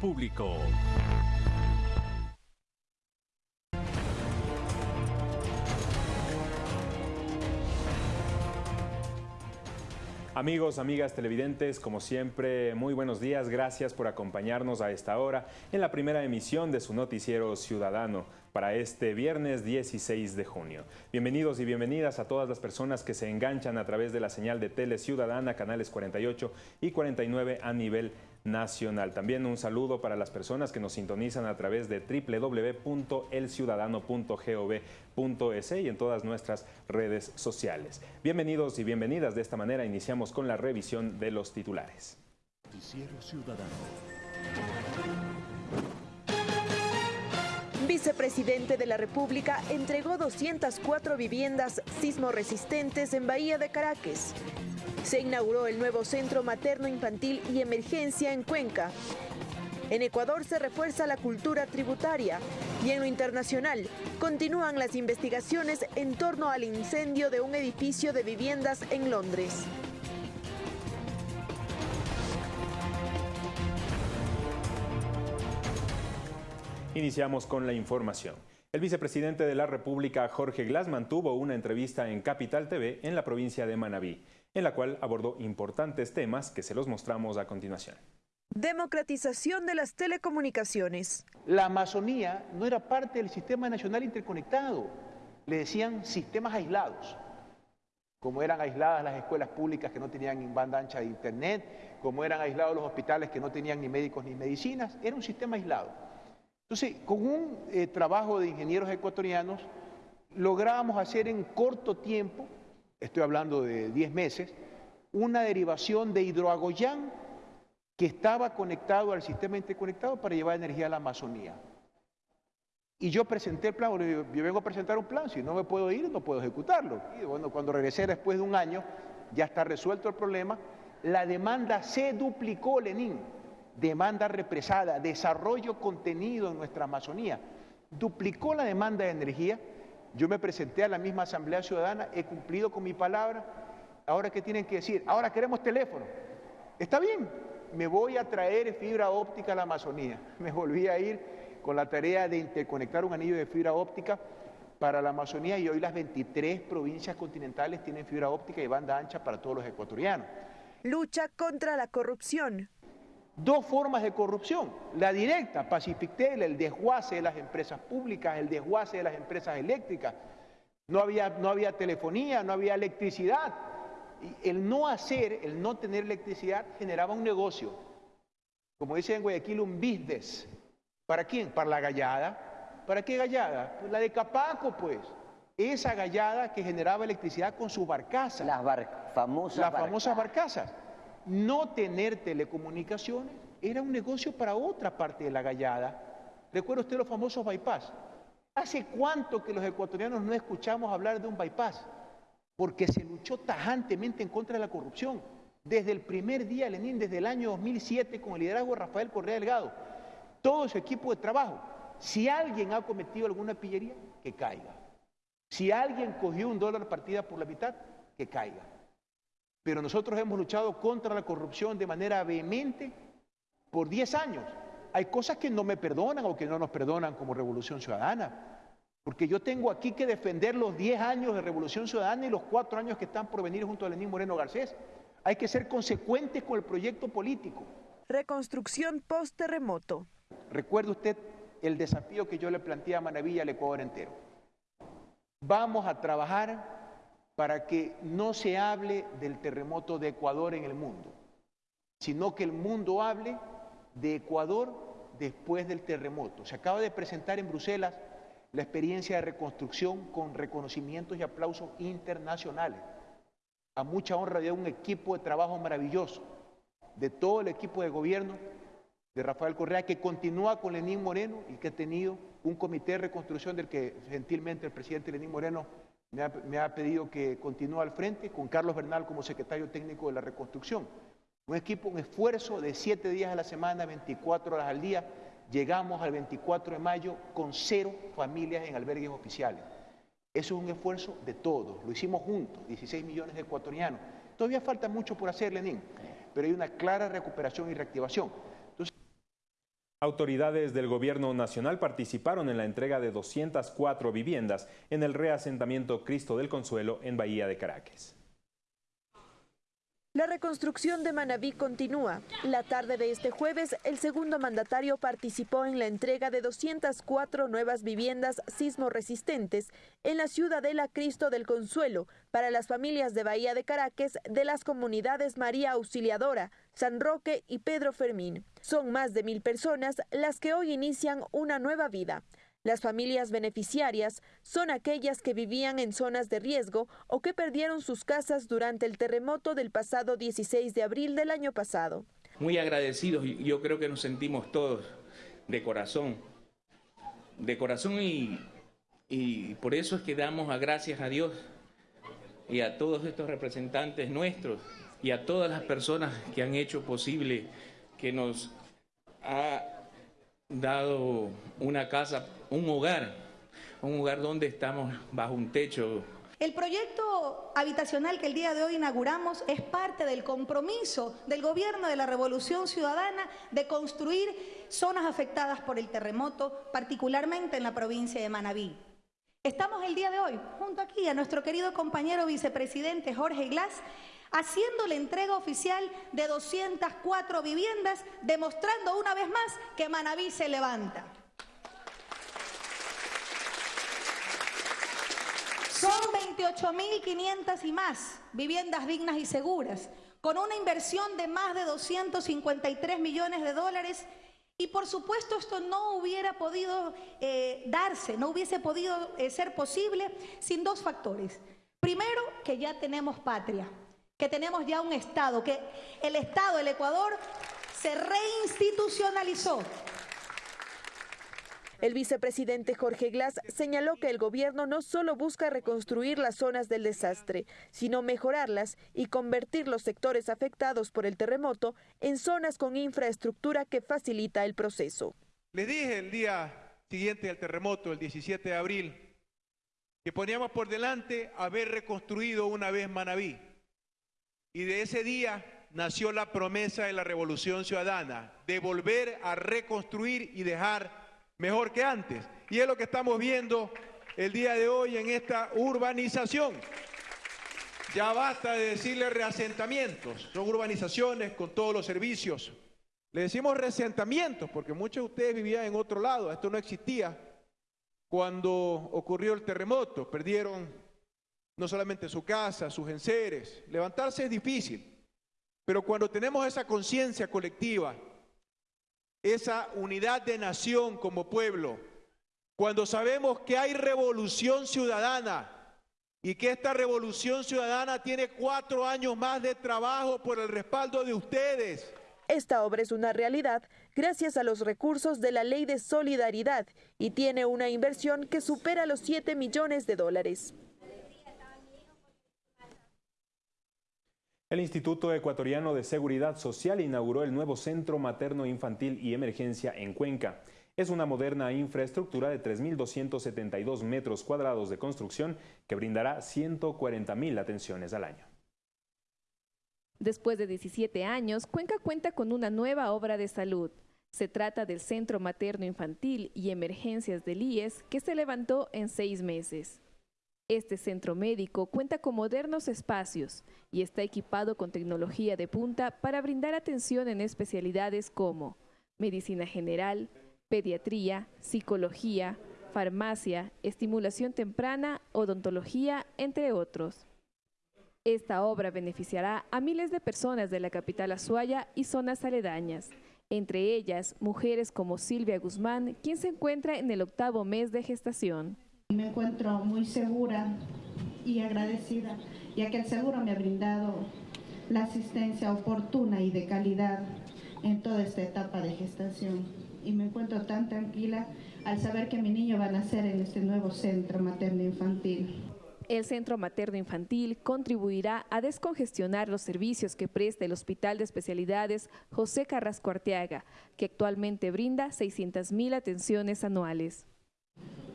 público. Amigos, amigas televidentes, como siempre, muy buenos días. Gracias por acompañarnos a esta hora en la primera emisión de su noticiero ciudadano para este viernes 16 de junio. Bienvenidos y bienvenidas a todas las personas que se enganchan a través de la señal de Tele Ciudadana, canales 48 y 49 a nivel nacional. También un saludo para las personas que nos sintonizan a través de www.elciudadano.gov.es y en todas nuestras redes sociales. Bienvenidos y bienvenidas. De esta manera iniciamos con la revisión de los titulares. Vicepresidente de la República entregó 204 viviendas sismo resistentes en Bahía de Caracas. Se inauguró el nuevo Centro Materno Infantil y Emergencia en Cuenca. En Ecuador se refuerza la cultura tributaria y en lo internacional continúan las investigaciones en torno al incendio de un edificio de viviendas en Londres. Iniciamos con la información. El vicepresidente de la República, Jorge Glass, mantuvo una entrevista en Capital TV en la provincia de Manabí en la cual abordó importantes temas que se los mostramos a continuación. Democratización de las telecomunicaciones. La Amazonía no era parte del sistema nacional interconectado, le decían sistemas aislados, como eran aisladas las escuelas públicas que no tenían banda ancha de internet, como eran aislados los hospitales que no tenían ni médicos ni medicinas, era un sistema aislado. Entonces, con un eh, trabajo de ingenieros ecuatorianos, logramos hacer en corto tiempo estoy hablando de 10 meses, una derivación de hidroagoyán que estaba conectado al sistema interconectado para llevar energía a la Amazonía. Y yo presenté el plan, yo vengo a presentar un plan, si no me puedo ir, no puedo ejecutarlo. Y bueno, cuando regresé después de un año, ya está resuelto el problema. La demanda se duplicó, Lenín. Demanda represada, desarrollo contenido en nuestra Amazonía. Duplicó la demanda de energía yo me presenté a la misma Asamblea Ciudadana, he cumplido con mi palabra. Ahora, ¿qué tienen que decir? Ahora queremos teléfono. Está bien, me voy a traer fibra óptica a la Amazonía. Me volví a ir con la tarea de interconectar un anillo de fibra óptica para la Amazonía y hoy las 23 provincias continentales tienen fibra óptica y banda ancha para todos los ecuatorianos. Lucha contra la corrupción dos formas de corrupción. La directa, Pacifictel, el desguace de las empresas públicas, el desguace de las empresas eléctricas. No había, no había telefonía, no había electricidad. Y el no hacer, el no tener electricidad generaba un negocio. Como dice en Guayaquil, un business. ¿Para quién? Para la gallada. ¿Para qué gallada? Pues la de Capaco, pues. Esa gallada que generaba electricidad con sus barcazas. Las famosas Las famosas barcazas no tener telecomunicaciones era un negocio para otra parte de la gallada. Recuerda usted los famosos bypass. ¿Hace cuánto que los ecuatorianos no escuchamos hablar de un bypass? Porque se luchó tajantemente en contra de la corrupción. Desde el primer día, Lenín, desde el año 2007, con el liderazgo de Rafael Correa Delgado, todo su equipo de trabajo. Si alguien ha cometido alguna pillería, que caiga. Si alguien cogió un dólar partida por la mitad, que caiga pero nosotros hemos luchado contra la corrupción de manera vehemente por 10 años. Hay cosas que no me perdonan o que no nos perdonan como Revolución Ciudadana, porque yo tengo aquí que defender los 10 años de Revolución Ciudadana y los 4 años que están por venir junto a Lenín Moreno Garcés. Hay que ser consecuentes con el proyecto político. Reconstrucción post-terremoto. Recuerde usted el desafío que yo le planteé a Manavilla al Ecuador entero. Vamos a trabajar para que no se hable del terremoto de Ecuador en el mundo, sino que el mundo hable de Ecuador después del terremoto. Se acaba de presentar en Bruselas la experiencia de reconstrucción con reconocimientos y aplausos internacionales. A mucha honra de un equipo de trabajo maravilloso, de todo el equipo de gobierno de Rafael Correa, que continúa con Lenín Moreno y que ha tenido un comité de reconstrucción del que gentilmente el presidente Lenín Moreno me ha, pedido que continúe al frente con Carlos Bernal como secretario técnico de la reconstrucción. Un equipo, un esfuerzo de siete días a la semana, 24 horas al día. Llegamos al 24 de mayo con cero familias en albergues oficiales. Eso es un esfuerzo de todos, lo hicimos juntos, 16 millones de ecuatorianos. Todavía falta mucho por hacer, Lenín, pero hay una clara recuperación y reactivación. Autoridades del Gobierno Nacional participaron en la entrega de 204 viviendas en el reasentamiento Cristo del Consuelo en Bahía de Caracas. La reconstrucción de Manabí continúa. La tarde de este jueves, el segundo mandatario participó en la entrega de 204 nuevas viviendas sismo resistentes en la ciudadela Cristo del Consuelo para las familias de Bahía de Caracas de las comunidades María Auxiliadora, San Roque y Pedro Fermín. Son más de mil personas las que hoy inician una nueva vida. Las familias beneficiarias son aquellas que vivían en zonas de riesgo o que perdieron sus casas durante el terremoto del pasado 16 de abril del año pasado. Muy agradecidos, yo creo que nos sentimos todos de corazón, de corazón y, por eso es que damos gracias a Dios y a todos estos representantes nuestros y a todas las personas que han hecho posible que nos ha dado una casa, un hogar, un hogar donde estamos bajo un techo. El proyecto habitacional que el día de hoy inauguramos es parte del compromiso del gobierno de la Revolución Ciudadana de construir zonas afectadas por el terremoto, particularmente en la provincia de Manabí. Estamos el día de hoy junto aquí a nuestro querido compañero vicepresidente Jorge Glass haciendo la entrega oficial de 204 viviendas, demostrando una vez más que Manabí se levanta. Son 28.500 y más viviendas dignas y seguras, con una inversión de más de 253 millones de dólares. Y por supuesto esto no hubiera podido eh, darse, no hubiese podido eh, ser posible sin dos factores. Primero, que ya tenemos patria, que tenemos ya un Estado, que el Estado, el Ecuador, se reinstitucionalizó. El vicepresidente Jorge Glass señaló que el gobierno no solo busca reconstruir las zonas del desastre, sino mejorarlas y convertir los sectores afectados por el terremoto en zonas con infraestructura que facilita el proceso. Les dije el día siguiente al terremoto, el 17 de abril, que poníamos por delante haber reconstruido una vez Manabí. Y de ese día nació la promesa de la revolución ciudadana, de volver a reconstruir y dejar mejor que antes. Y es lo que estamos viendo el día de hoy en esta urbanización. Ya basta de decirle reasentamientos, son urbanizaciones con todos los servicios. Le decimos reasentamientos porque muchos de ustedes vivían en otro lado, esto no existía cuando ocurrió el terremoto, perdieron no solamente su casa, sus enseres. Levantarse es difícil, pero cuando tenemos esa conciencia colectiva, esa unidad de nación como pueblo, cuando sabemos que hay revolución ciudadana y que esta revolución ciudadana tiene cuatro años más de trabajo por el respaldo de ustedes. Esta obra es una realidad gracias a los recursos de la Ley de Solidaridad y tiene una inversión que supera los 7 millones de dólares. El Instituto Ecuatoriano de Seguridad Social inauguró el nuevo Centro Materno Infantil y Emergencia en Cuenca. Es una moderna infraestructura de 3.272 metros cuadrados de construcción que brindará 140.000 atenciones al año. Después de 17 años, Cuenca cuenta con una nueva obra de salud. Se trata del Centro Materno Infantil y Emergencias del IES que se levantó en seis meses. Este centro médico cuenta con modernos espacios y está equipado con tecnología de punta para brindar atención en especialidades como medicina general, pediatría, psicología, farmacia, estimulación temprana, odontología, entre otros. Esta obra beneficiará a miles de personas de la capital Azuaya y zonas aledañas, entre ellas mujeres como Silvia Guzmán, quien se encuentra en el octavo mes de gestación. Me encuentro muy segura y agradecida, ya que el seguro me ha brindado la asistencia oportuna y de calidad en toda esta etapa de gestación. Y me encuentro tan tranquila al saber que mi niño va a nacer en este nuevo centro materno-infantil. El Centro Materno Infantil contribuirá a descongestionar los servicios que presta el Hospital de Especialidades José Carrasco Arteaga, que actualmente brinda 600.000 atenciones anuales.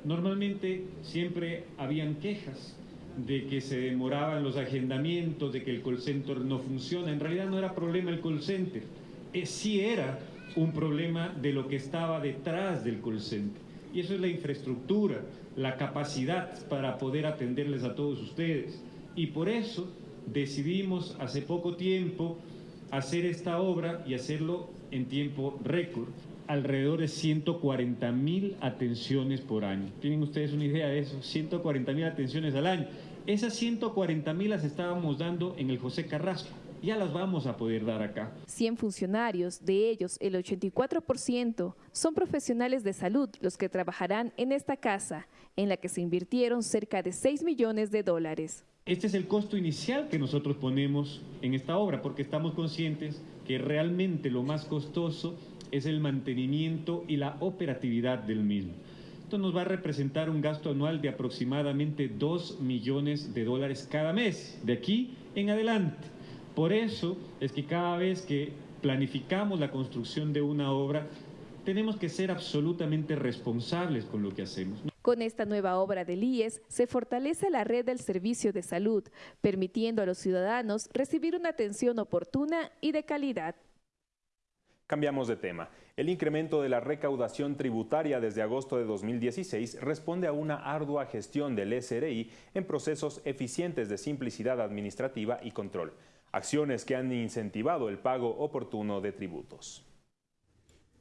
Normalmente siempre habían quejas de que se demoraban los agendamientos, de que el call center no funciona. En realidad no era problema el call center, eh, sí era un problema de lo que estaba detrás del call center. Y eso es la infraestructura, la capacidad para poder atenderles a todos ustedes. Y por eso decidimos hace poco tiempo hacer esta obra y hacerlo en tiempo récord alrededor de 140 mil atenciones por año. ¿Tienen ustedes una idea de eso? 140 mil atenciones al año. Esas 140 mil las estábamos dando en el José Carrasco. Ya las vamos a poder dar acá. 100 funcionarios, de ellos el 84% son profesionales de salud los que trabajarán en esta casa, en la que se invirtieron cerca de 6 millones de dólares. Este es el costo inicial que nosotros ponemos en esta obra, porque estamos conscientes que realmente lo más costoso es el mantenimiento y la operatividad del mismo. Esto nos va a representar un gasto anual de aproximadamente 2 millones de dólares cada mes, de aquí en adelante. Por eso es que cada vez que planificamos la construcción de una obra, tenemos que ser absolutamente responsables con lo que hacemos. Con esta nueva obra del IES se fortalece la red del servicio de salud, permitiendo a los ciudadanos recibir una atención oportuna y de calidad. Cambiamos de tema. El incremento de la recaudación tributaria desde agosto de 2016 responde a una ardua gestión del SRI en procesos eficientes de simplicidad administrativa y control, acciones que han incentivado el pago oportuno de tributos.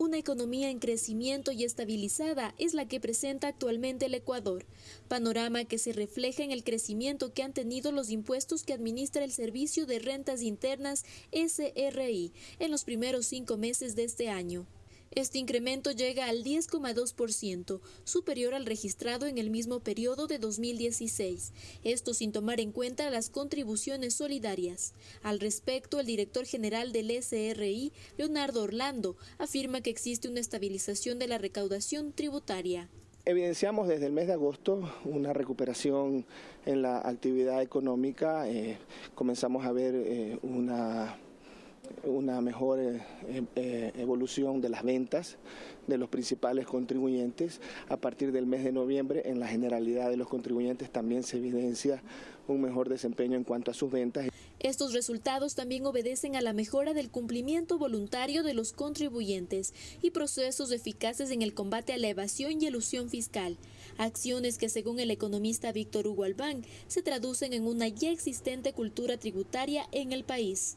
Una economía en crecimiento y estabilizada es la que presenta actualmente el Ecuador, panorama que se refleja en el crecimiento que han tenido los impuestos que administra el Servicio de Rentas Internas SRI en los primeros cinco meses de este año. Este incremento llega al 10,2%, superior al registrado en el mismo periodo de 2016, esto sin tomar en cuenta las contribuciones solidarias. Al respecto, el director general del SRI, Leonardo Orlando, afirma que existe una estabilización de la recaudación tributaria. Evidenciamos desde el mes de agosto una recuperación en la actividad económica, eh, comenzamos a ver eh, una una mejor eh, eh, evolución de las ventas de los principales contribuyentes. A partir del mes de noviembre, en la generalidad de los contribuyentes también se evidencia un mejor desempeño en cuanto a sus ventas. Estos resultados también obedecen a la mejora del cumplimiento voluntario de los contribuyentes y procesos eficaces en el combate a la evasión y elusión fiscal, acciones que según el economista Víctor Hugo Albán se traducen en una ya existente cultura tributaria en el país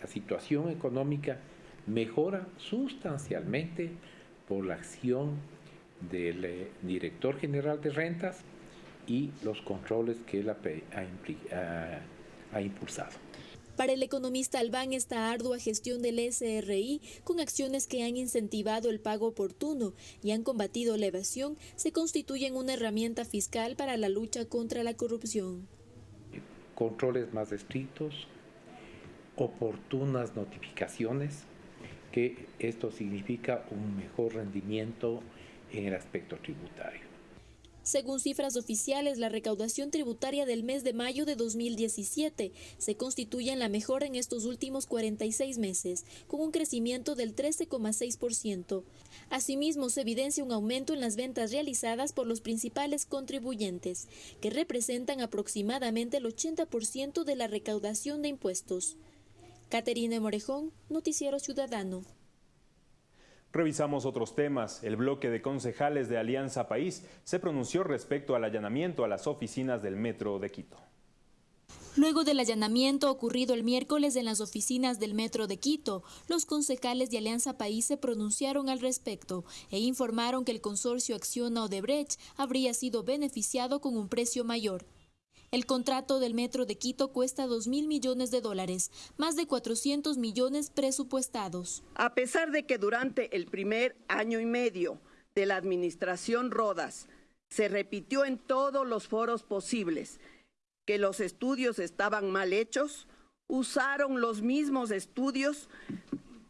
la situación económica mejora sustancialmente por la acción del eh, director general de rentas y los controles que él ha, impulsado. Para el economista Albán, esta ardua gestión del SRI, con acciones que han incentivado el pago oportuno y han combatido la evasión, se constituyen una herramienta fiscal para la lucha contra la corrupción. Controles más estrictos, oportunas notificaciones, que esto significa un mejor rendimiento en el aspecto tributario. Según cifras oficiales, la recaudación tributaria del mes de mayo de 2017 se constituye en la mejor en estos últimos 46 meses, con un crecimiento del 13,6%. Asimismo, se evidencia un aumento en las ventas realizadas por los principales contribuyentes, que representan aproximadamente el 80% de la recaudación de impuestos. Caterina Morejón, Noticiero Ciudadano. Revisamos otros temas. El bloque de concejales de Alianza País se pronunció respecto al allanamiento a las oficinas del Metro de Quito. Luego del allanamiento ocurrido el miércoles en las oficinas del Metro de Quito, los concejales de Alianza País se pronunciaron al respecto e informaron que el consorcio Acciona Odebrecht habría sido beneficiado con un precio mayor. El contrato del Metro de Quito cuesta 2 mil millones de dólares, más de 400 millones presupuestados. A pesar de que durante el primer año y medio de la administración Rodas se repitió en todos los foros posibles que los estudios estaban mal hechos, usaron los mismos estudios,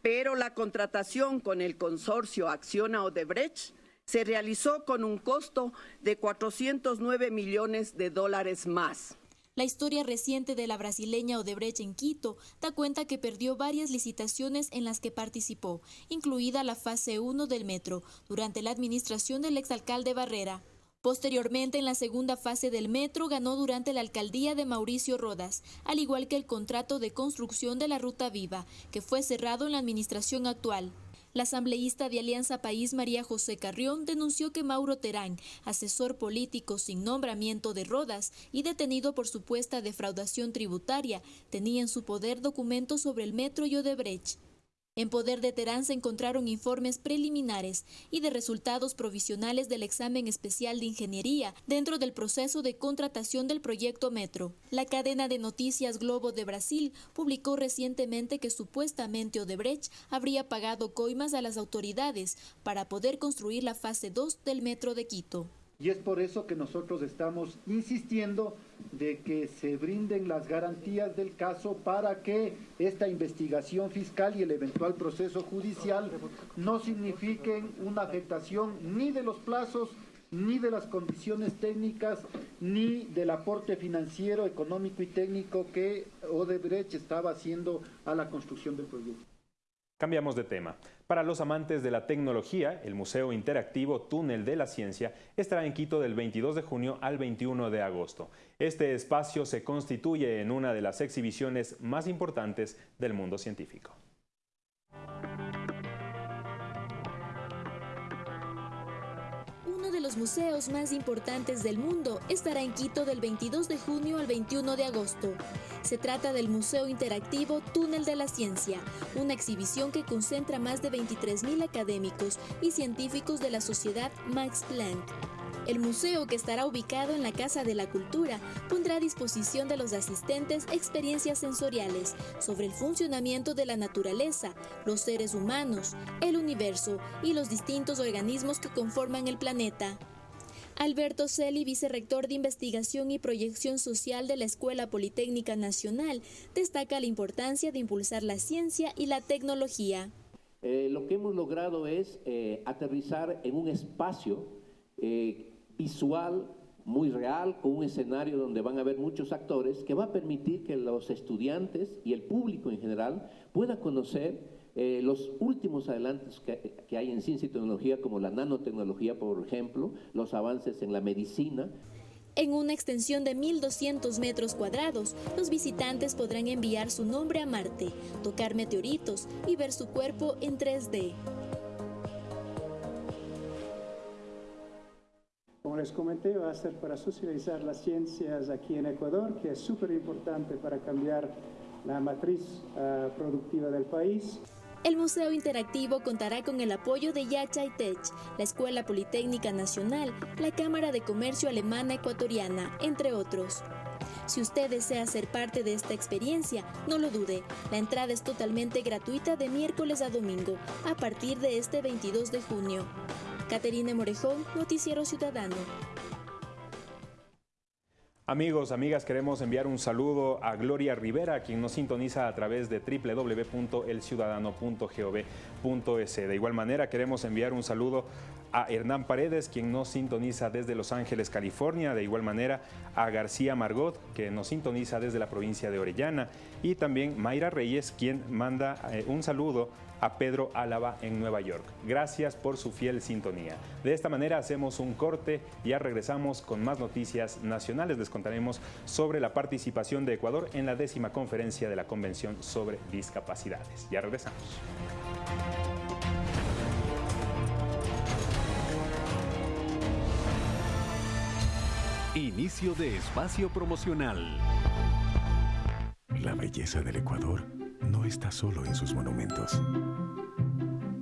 pero la contratación con el consorcio Acciona Odebrecht se realizó con un costo de 409 millones de dólares más. La historia reciente de la brasileña Odebrecht en Quito da cuenta que perdió varias licitaciones en las que participó, incluida la fase 1 del metro, durante la administración del exalcalde Barrera. Posteriormente, en la segunda fase del metro, ganó durante la alcaldía de Mauricio Rodas, al igual que el contrato de construcción de la Ruta Viva, que fue cerrado en la administración actual. La asambleísta de Alianza País María José Carrión denunció que Mauro Terán, asesor político sin nombramiento de Rodas y detenido por supuesta defraudación tributaria, tenía en su poder documentos sobre el metro y. En poder de Terán se encontraron informes preliminares y de resultados provisionales del examen especial de ingeniería dentro del proceso de contratación del proyecto Metro. La cadena de noticias Globo de Brasil publicó recientemente que supuestamente Odebrecht habría pagado coimas a las autoridades para poder construir la fase 2 del Metro de Quito. Y es por eso que nosotros estamos insistiendo de que se brinden las garantías del caso para que esta investigación fiscal y el eventual proceso judicial no signifiquen una afectación ni de los plazos, ni de las condiciones técnicas, ni del aporte financiero, económico y técnico que Odebrecht estaba haciendo a la construcción del proyecto. Cambiamos de tema. Para los amantes de la tecnología, el Museo Interactivo Túnel de la Ciencia estará en Quito del 22 de junio al 21 de agosto. Este espacio se constituye en una de las exhibiciones más importantes del mundo científico. Los museos más importantes del mundo estará en Quito del 22 de junio al 21 de agosto. Se trata del Museo Interactivo Túnel de la Ciencia, una exhibición que concentra más de 23.000 académicos y científicos de la Sociedad Max Planck. El museo, que estará ubicado en la Casa de la Cultura, pondrá a disposición de los asistentes experiencias sensoriales sobre el funcionamiento de la naturaleza, los seres humanos, el universo y los distintos organismos que conforman el planeta. Alberto Celi, vicerrector de Investigación y Proyección Social de la Escuela Politécnica Nacional, destaca la importancia de impulsar la ciencia y la tecnología. Eh, lo que hemos logrado es eh, aterrizar en un espacio eh, visual muy real, con un escenario donde van a haber muchos actores, que va a permitir que los estudiantes y el público en general puedan conocer eh, los últimos adelantos que, que hay en ciencia y tecnología, como la nanotecnología, por ejemplo, los avances en la medicina. En una extensión de 1.200 metros cuadrados, los visitantes podrán enviar su nombre a Marte, tocar meteoritos y ver su cuerpo en 3D. Como les comenté, va a ser para socializar las ciencias aquí en Ecuador, que es súper importante para cambiar la matriz uh, productiva del país. El Museo Interactivo contará con el apoyo de Yachay Tech, la Escuela Politécnica Nacional, la Cámara de Comercio Alemana Ecuatoriana, entre otros. Si usted desea ser parte de esta experiencia, no lo dude, la entrada es totalmente gratuita de miércoles a domingo, a partir de este 22 de junio. Caterina Morejón, Noticiero Ciudadano. Amigos, amigas, queremos enviar un saludo a Gloria Rivera, quien nos sintoniza a través de www.elciudadano.gov.es. De igual manera, queremos enviar un saludo a Hernán Paredes, quien nos sintoniza desde Los Ángeles, California. De igual manera, a García Margot, que nos sintoniza desde la provincia de Orellana. Y también Mayra Reyes, quien manda eh, un saludo a Pedro Álava en Nueva York. Gracias por su fiel sintonía. De esta manera hacemos un corte, ya regresamos con más noticias nacionales. Les contaremos sobre la participación de Ecuador en la décima conferencia de la Convención sobre Discapacidades. Ya regresamos. Inicio de espacio promocional. La belleza del Ecuador no está solo en sus monumentos,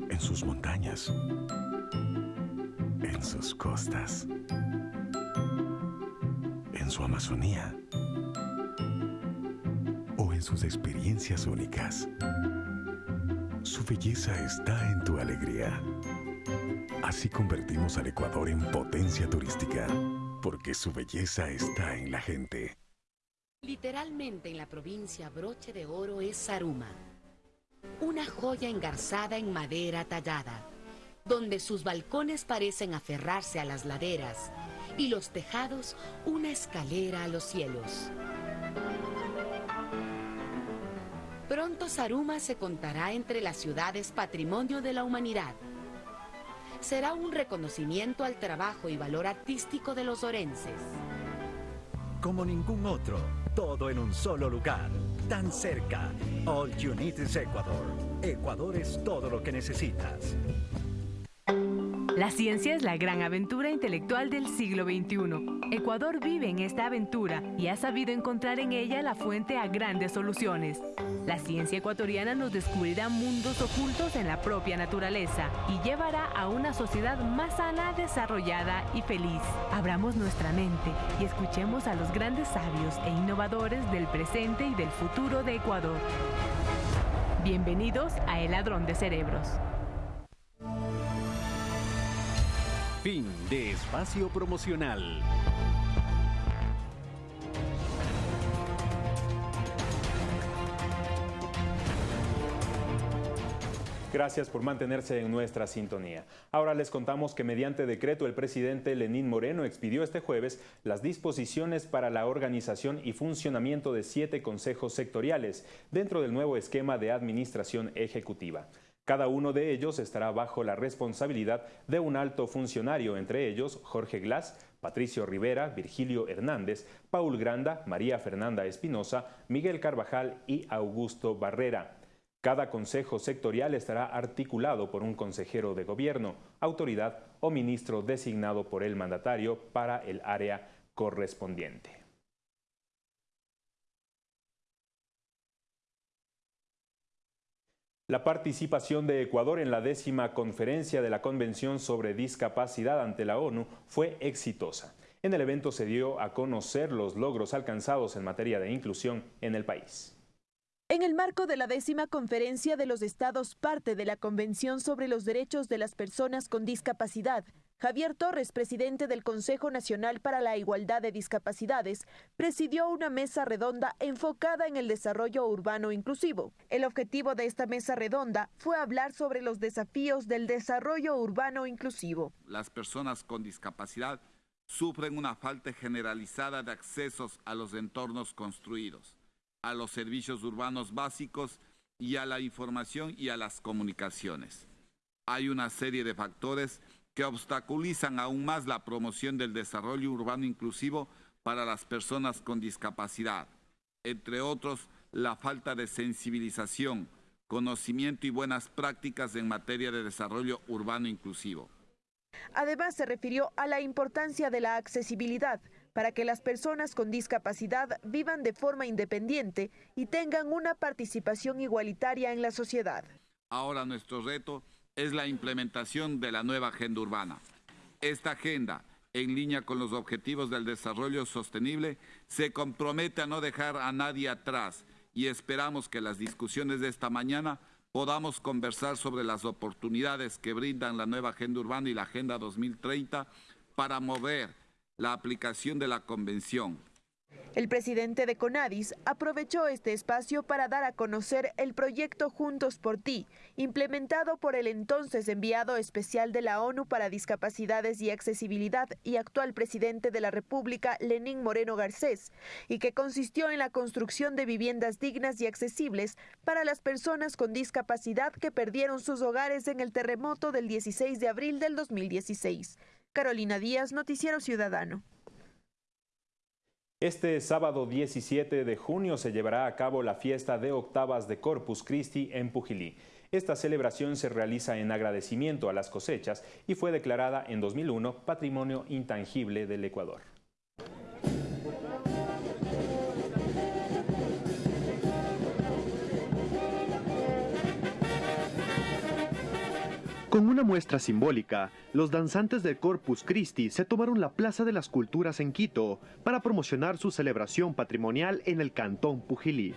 en sus montañas, en sus costas, en su Amazonía o en sus experiencias únicas. Su belleza está en tu alegría. Así convertimos al Ecuador en potencia turística, porque su belleza está en la gente. Literalmente en la provincia broche de oro es Saruma, una joya engarzada en madera tallada, donde sus balcones parecen aferrarse a las laderas y los tejados una escalera a los cielos. Pronto Saruma se contará entre las ciudades patrimonio de la humanidad. Será un reconocimiento al trabajo y valor artístico de los orenses. Como ningún otro, todo en un solo lugar. tan cerca. All you need is Ecuador. Ecuador es todo lo que necesitas. La ciencia es la gran aventura intelectual del siglo XXI. Ecuador vive en esta aventura y ha sabido encontrar en ella la fuente a grandes soluciones. La ciencia ecuatoriana nos descubrirá mundos ocultos en la propia naturaleza y llevará a una sociedad más sana, desarrollada y feliz. Abramos nuestra mente y escuchemos a los grandes sabios e innovadores del presente y del futuro de Ecuador. Bienvenidos a El Ladrón de Cerebros. Fin de espacio promocional. Gracias por mantenerse en nuestra sintonía. Ahora les contamos que mediante decreto el presidente Lenín Moreno expidió este jueves las disposiciones para la organización y funcionamiento de siete consejos sectoriales dentro del nuevo esquema de administración ejecutiva. Cada uno de ellos estará bajo la responsabilidad de un alto funcionario, entre ellos Jorge Glass, Patricio Rivera, Virgilio Hernández, Paul Granda, María Fernanda Espinosa, Miguel Carvajal y Augusto Barrera. Cada consejo sectorial estará articulado por un consejero de gobierno, autoridad o ministro designado por el mandatario para el área correspondiente. La participación de Ecuador en la décima conferencia de la Convención sobre Discapacidad ante la ONU fue exitosa. En el evento se dio a conocer los logros alcanzados en materia de inclusión en el país. En el marco de la décima conferencia de los estados parte de la Convención sobre los Derechos de las Personas con Discapacidad, Javier Torres, presidente del Consejo Nacional para la Igualdad de Discapacidades, presidió una mesa redonda enfocada en el desarrollo urbano inclusivo. El objetivo de esta mesa redonda fue hablar sobre los desafíos del desarrollo urbano inclusivo. Las personas con discapacidad sufren una falta generalizada de accesos a los entornos construidos, a los servicios urbanos básicos y a la información y a las comunicaciones. Hay una serie de factores que obstaculizan aún más la promoción del desarrollo urbano inclusivo para las personas con discapacidad, entre otros la falta de sensibilización, conocimiento y buenas prácticas en materia de desarrollo urbano inclusivo. Además, se refirió a la importancia de la accesibilidad para que las personas con discapacidad vivan de forma independiente y tengan una participación igualitaria en la sociedad. Ahora nuestro reto es la implementación de la nueva agenda urbana. Esta agenda, en línea con los objetivos del desarrollo sostenible, se compromete a no dejar a nadie atrás y esperamos que las discusiones de esta mañana podamos conversar sobre las oportunidades que brindan la nueva agenda urbana y la agenda 2030 para mover la aplicación de la convención el presidente de Conadis aprovechó este espacio para dar a conocer el proyecto Juntos por Ti, implementado por el entonces enviado especial de la ONU para Discapacidades y Accesibilidad y actual presidente de la República, Lenín Moreno Garcés, y que consistió en la construcción de viviendas dignas y accesibles para las personas con discapacidad que perdieron sus hogares en el terremoto del 16 de abril del 2016. Carolina Díaz, Noticiero Ciudadano. Este sábado 17 de junio se llevará a cabo la fiesta de octavas de Corpus Christi en Pujilí. Esta celebración se realiza en agradecimiento a las cosechas y fue declarada en 2001 Patrimonio Intangible del Ecuador. Con una muestra simbólica, los danzantes del Corpus Christi se tomaron la Plaza de las Culturas en Quito para promocionar su celebración patrimonial en el Cantón Pujilí.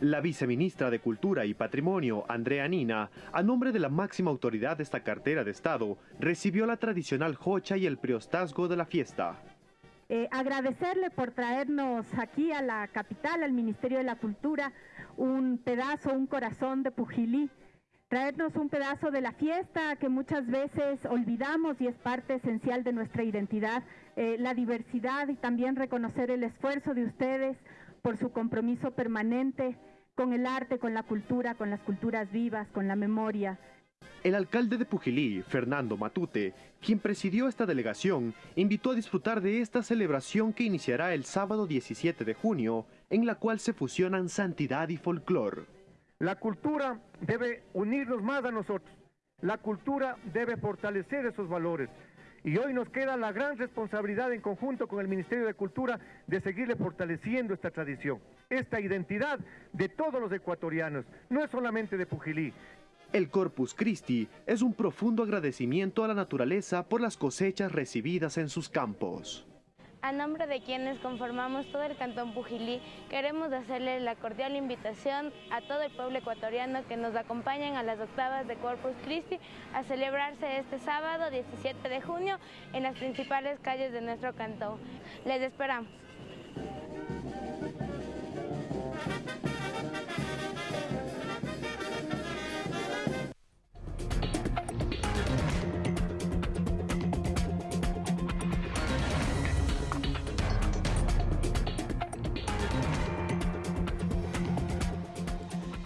La viceministra de Cultura y Patrimonio, Andrea Nina, a nombre de la máxima autoridad de esta cartera de Estado, recibió la tradicional jocha y el priostazgo de la fiesta. Eh, agradecerle por traernos aquí a la capital, al Ministerio de la Cultura, un pedazo, un corazón de Pujilí, traernos un pedazo de la fiesta que muchas veces olvidamos y es parte esencial de nuestra identidad, eh, la diversidad y también reconocer el esfuerzo de ustedes por su compromiso permanente con el arte, con la cultura, con las culturas vivas, con la memoria. El alcalde de Pujilí, Fernando Matute, quien presidió esta delegación, invitó a disfrutar de esta celebración que iniciará el sábado 17 de junio, en la cual se fusionan santidad y folclor. La cultura debe unirnos más a nosotros. La cultura debe fortalecer esos valores. Y hoy nos queda la gran responsabilidad en conjunto con el Ministerio de Cultura de seguirle fortaleciendo esta tradición, esta identidad de todos los ecuatorianos, no es solamente de Pujilí. El Corpus Christi es un profundo agradecimiento a la naturaleza por las cosechas recibidas en sus campos. A nombre de quienes conformamos todo el Cantón Pujilí, queremos hacerle la cordial invitación a todo el pueblo ecuatoriano que nos acompañen a las octavas de Corpus Christi a celebrarse este sábado 17 de junio en las principales calles de nuestro cantón. Les esperamos.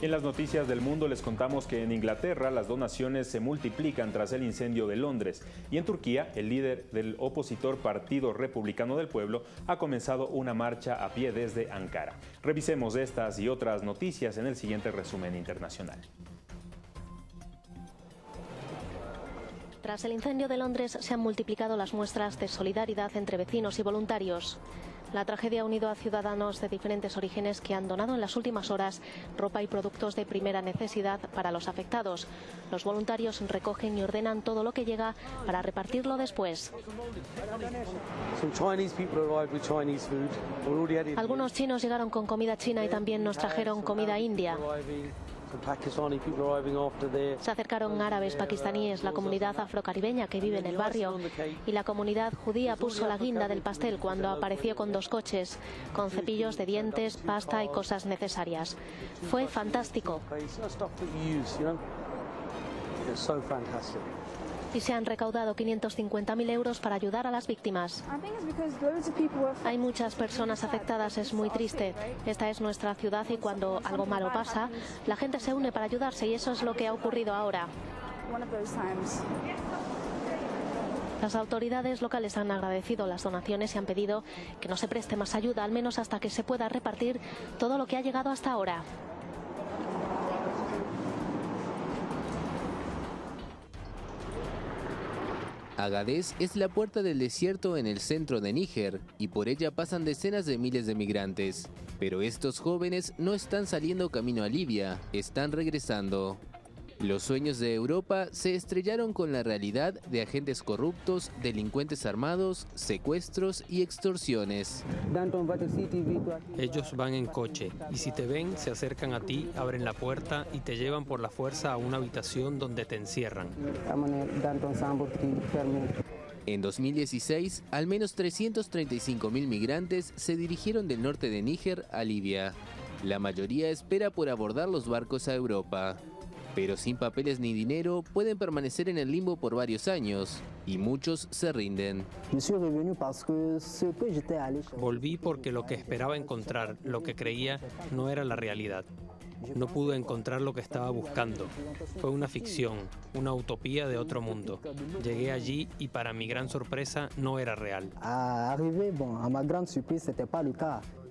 En las noticias del mundo les contamos que en Inglaterra las donaciones se multiplican tras el incendio de Londres y en Turquía el líder del opositor Partido Republicano del Pueblo ha comenzado una marcha a pie desde Ankara. Revisemos estas y otras noticias en el siguiente resumen internacional. Tras el incendio de Londres se han multiplicado las muestras de solidaridad entre vecinos y voluntarios. La tragedia ha unido a ciudadanos de diferentes orígenes que han donado en las últimas horas ropa y productos de primera necesidad para los afectados. Los voluntarios recogen y ordenan todo lo que llega para repartirlo después. Algunos chinos llegaron con comida china y también nos trajeron comida india. Se acercaron árabes, pakistaníes, la comunidad afrocaribeña que vive en el barrio y la comunidad judía puso la guinda del pastel cuando apareció con dos coches, con cepillos de dientes, pasta y cosas necesarias. Fue fantástico y se han recaudado 550.000 euros para ayudar a las víctimas. Hay muchas personas afectadas, es muy triste. Esta es nuestra ciudad y cuando algo malo pasa, la gente se une para ayudarse y eso es lo que ha ocurrido ahora. Las autoridades locales han agradecido las donaciones y han pedido que no se preste más ayuda, al menos hasta que se pueda repartir todo lo que ha llegado hasta ahora. Agadez es la puerta del desierto en el centro de Níger y por ella pasan decenas de miles de migrantes. Pero estos jóvenes no están saliendo camino a Libia, están regresando. Los sueños de Europa se estrellaron con la realidad de agentes corruptos, delincuentes armados, secuestros y extorsiones. Ellos van en coche y si te ven se acercan a ti, abren la puerta y te llevan por la fuerza a una habitación donde te encierran. En 2016, al menos 335 mil migrantes se dirigieron del norte de Níger a Libia. La mayoría espera por abordar los barcos a Europa pero sin papeles ni dinero pueden permanecer en el limbo por varios años y muchos se rinden. Volví porque lo que esperaba encontrar, lo que creía, no era la realidad. No pude encontrar lo que estaba buscando. Fue una ficción, una utopía de otro mundo. Llegué allí y para mi gran sorpresa no era real.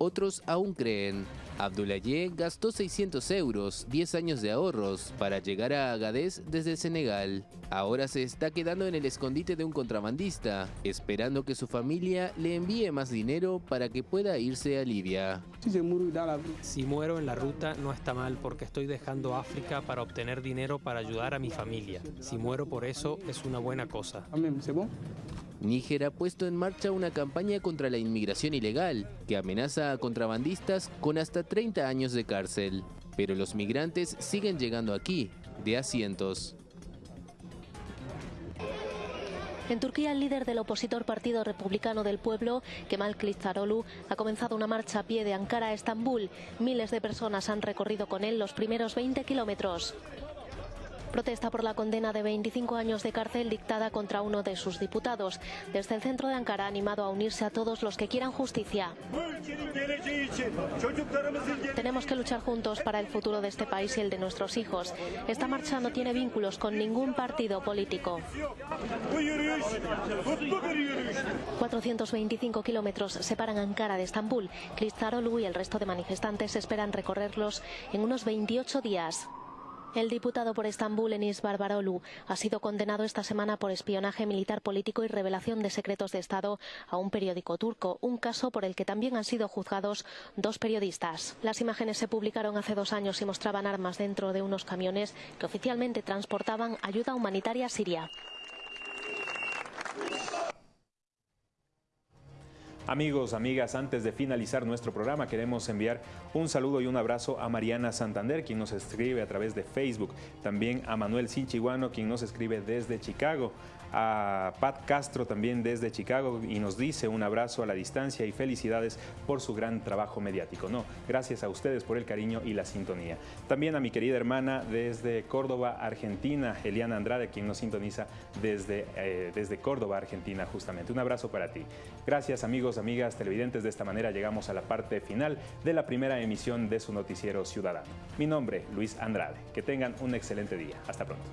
Otros aún creen. Abdoulaye gastó 600 euros, 10 años de ahorros, para llegar a Agadez desde Senegal. Ahora se está quedando en el escondite de un contrabandista, esperando que su familia le envíe más dinero para que pueda irse a Libia. Si muero en la ruta no está mal porque estoy dejando África para obtener dinero para ayudar a mi familia. Si muero por eso es una buena cosa. Níger ha puesto en marcha una campaña contra la inmigración ilegal que amenaza a contrabandistas con hasta 30 años de cárcel. Pero los migrantes siguen llegando aquí, de asientos. En Turquía, el líder del opositor Partido Republicano del Pueblo, Kemal Kılıçdaroğlu, ha comenzado una marcha a pie de Ankara a Estambul. Miles de personas han recorrido con él los primeros 20 kilómetros. Protesta por la condena de 25 años de cárcel dictada contra uno de sus diputados. Desde el centro de Ankara ha animado a unirse a todos los que quieran justicia. Tenemos que luchar juntos para el futuro de este país y el de nuestros hijos. Esta marcha no tiene vínculos con ningún partido político. 425 kilómetros separan Ankara de Estambul. Kılıçdaroğlu y el resto de manifestantes esperan recorrerlos en unos 28 días. El diputado por Estambul, Enis Barbarolu, ha sido condenado esta semana por espionaje militar político y revelación de secretos de Estado a un periódico turco, un caso por el que también han sido juzgados dos periodistas. Las imágenes se publicaron hace dos años y mostraban armas dentro de unos camiones que oficialmente transportaban ayuda humanitaria a Siria. Amigos, amigas, antes de finalizar nuestro programa queremos enviar un saludo y un abrazo a Mariana Santander, quien nos escribe a través de Facebook, también a Manuel Sinchiguano, quien nos escribe desde Chicago, a Pat Castro también desde Chicago y nos dice un abrazo a la distancia y felicidades por su gran trabajo mediático. No, gracias a ustedes por el cariño y la sintonía. También a mi querida hermana desde Córdoba, Argentina, Eliana Andrade, quien nos sintoniza desde, eh, desde Córdoba, Argentina, justamente. Un abrazo para ti. Gracias amigos, amigas, televidentes. De esta manera llegamos a la parte final de la primera emisión de su noticiero ciudadano. Mi nombre, Luis Andrade. Que tengan un excelente día. Hasta pronto.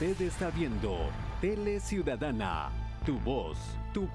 Usted está viendo Tele Ciudadana, tu voz, tu